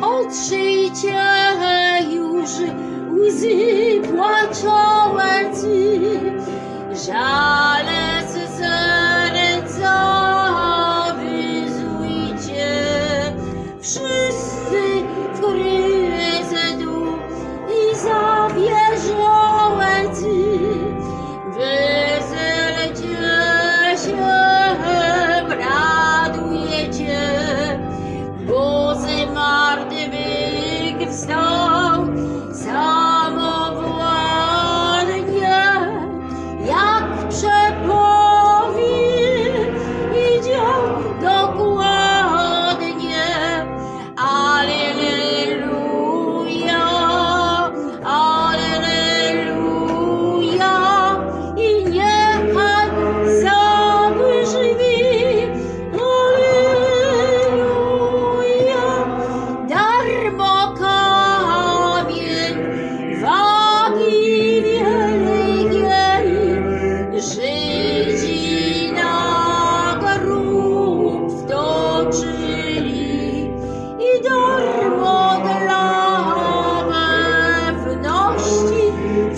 Otrzyjcie już łzy płaczołecy, żale z stars.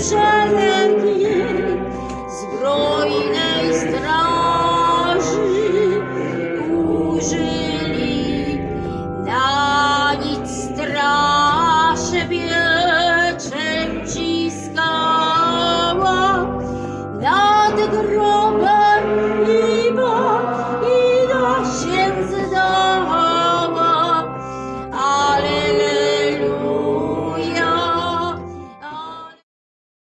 说了